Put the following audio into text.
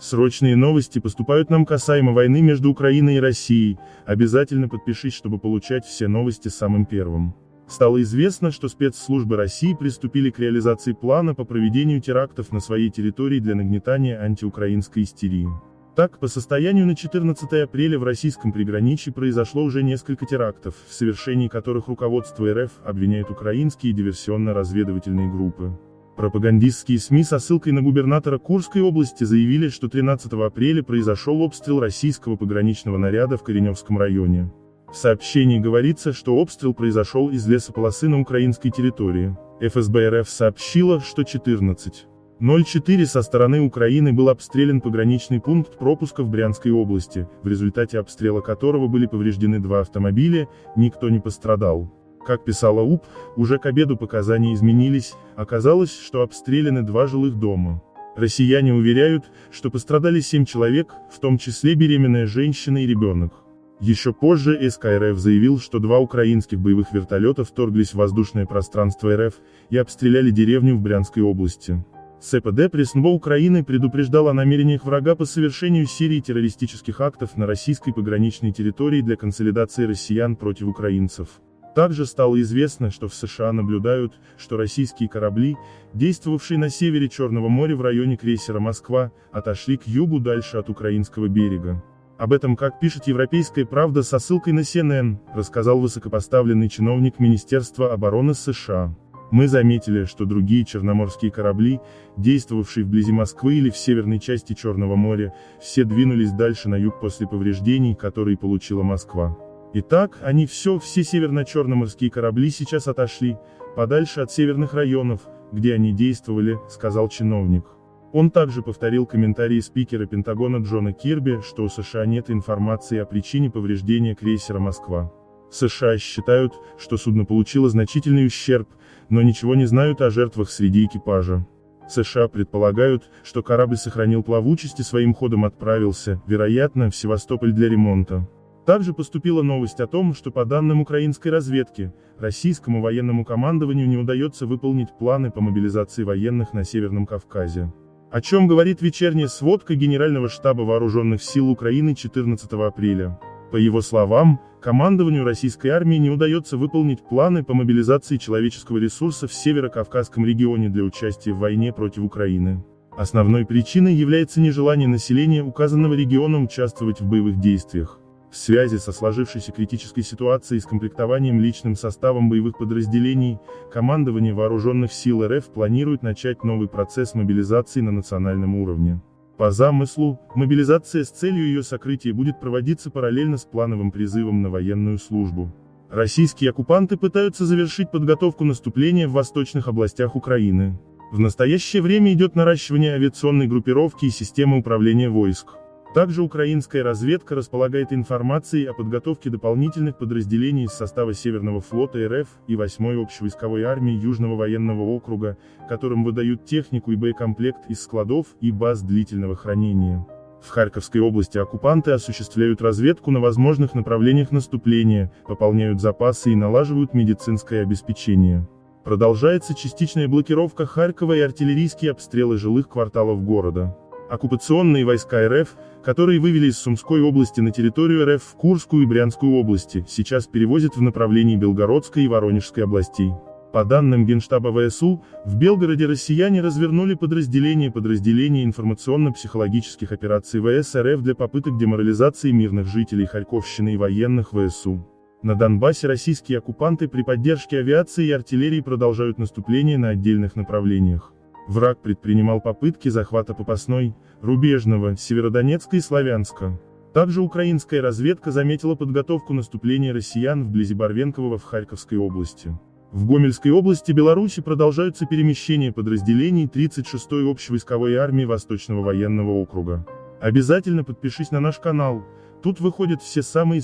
Срочные новости поступают нам касаемо войны между Украиной и Россией, обязательно подпишись, чтобы получать все новости самым первым. Стало известно, что спецслужбы России приступили к реализации плана по проведению терактов на своей территории для нагнетания антиукраинской истерии. Так, по состоянию на 14 апреля в российском приграничье произошло уже несколько терактов, в совершении которых руководство РФ обвиняет украинские диверсионно-разведывательные группы. Пропагандистские СМИ со ссылкой на губернатора Курской области заявили, что 13 апреля произошел обстрел российского пограничного наряда в Кореневском районе. В сообщении говорится, что обстрел произошел из лесополосы на украинской территории. ФСБ РФ сообщила, что 14 04 со стороны Украины был обстрелян пограничный пункт пропуска в Брянской области, в результате обстрела которого были повреждены два автомобиля, никто не пострадал. Как писала УП, уже к обеду показания изменились, оказалось, что обстреляны два жилых дома. Россияне уверяют, что пострадали семь человек, в том числе беременная женщина и ребенок. Еще позже СКРФ заявил, что два украинских боевых вертолета вторглись в воздушное пространство РФ и обстреляли деревню в Брянской области. ЦПД Пресснво Украины предупреждал о намерениях врага по совершению серии террористических актов на российской пограничной территории для консолидации россиян против украинцев. Также стало известно, что в США наблюдают, что российские корабли, действовавшие на севере Черного моря в районе крейсера «Москва», отошли к югу дальше от украинского берега. Об этом, как пишет «Европейская правда» со ссылкой на CNN, рассказал высокопоставленный чиновник Министерства обороны США. Мы заметили, что другие черноморские корабли, действовавшие вблизи Москвы или в северной части Черного моря, все двинулись дальше на юг после повреждений, которые получила Москва. Итак, они все, все северно-черноморские корабли сейчас отошли, подальше от северных районов, где они действовали, сказал чиновник. Он также повторил комментарии спикера Пентагона Джона Кирби, что у США нет информации о причине повреждения крейсера «Москва». США считают, что судно получило значительный ущерб, но ничего не знают о жертвах среди экипажа. США предполагают, что корабль сохранил плавучесть и своим ходом отправился, вероятно, в Севастополь для ремонта. Также поступила новость о том, что по данным украинской разведки, российскому военному командованию не удается выполнить планы по мобилизации военных на Северном Кавказе. О чем говорит вечерняя сводка Генерального штаба Вооруженных сил Украины 14 апреля. По его словам, командованию российской армии не удается выполнить планы по мобилизации человеческого ресурса в Северо-Кавказском регионе для участия в войне против Украины. Основной причиной является нежелание населения указанного региона участвовать в боевых действиях. В связи со сложившейся критической ситуацией с комплектованием личным составом боевых подразделений, командование Вооруженных сил РФ планирует начать новый процесс мобилизации на национальном уровне. По замыслу, мобилизация с целью ее сокрытия будет проводиться параллельно с плановым призывом на военную службу. Российские оккупанты пытаются завершить подготовку наступления в восточных областях Украины. В настоящее время идет наращивание авиационной группировки и системы управления войск. Также украинская разведка располагает информацией о подготовке дополнительных подразделений из состава Северного флота РФ и 8-й общевойсковой армии Южного военного округа, которым выдают технику и боекомплект из складов и баз длительного хранения. В Харьковской области оккупанты осуществляют разведку на возможных направлениях наступления, пополняют запасы и налаживают медицинское обеспечение. Продолжается частичная блокировка Харькова и артиллерийские обстрелы жилых кварталов города. Оккупационные войска РФ, которые вывели из Сумской области на территорию РФ в Курскую и Брянскую области, сейчас перевозят в направлении Белгородской и Воронежской областей. По данным Генштаба ВСУ, в Белгороде россияне развернули подразделение подразделения информационно-психологических операций ВС РФ для попыток деморализации мирных жителей Харьковщины и военных ВСУ. На Донбассе российские оккупанты при поддержке авиации и артиллерии продолжают наступление на отдельных направлениях. Враг предпринимал попытки захвата Попасной, Рубежного, Северодонецка и Славянска. Также украинская разведка заметила подготовку наступления россиян вблизи Барвенкового в Харьковской области. В Гомельской области Беларуси продолжаются перемещения подразделений 36-й общевойсковой армии Восточного военного округа. Обязательно подпишись на наш канал, тут выходят все самые